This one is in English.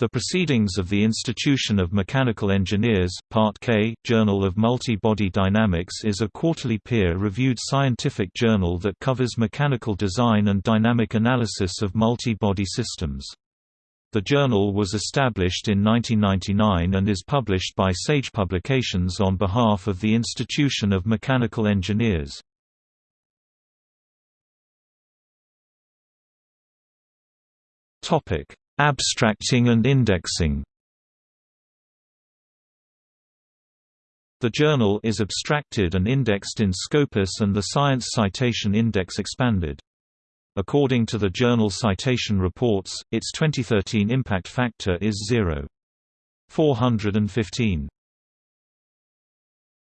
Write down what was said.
The Proceedings of the Institution of Mechanical Engineers, Part K, Journal of Multi-Body Dynamics is a quarterly peer-reviewed scientific journal that covers mechanical design and dynamic analysis of multi-body systems. The journal was established in 1999 and is published by Sage Publications on behalf of the Institution of Mechanical Engineers. Topic Abstracting and indexing The journal is abstracted and indexed in Scopus and the Science Citation Index expanded. According to the Journal Citation Reports, its 2013 impact factor is 0.415.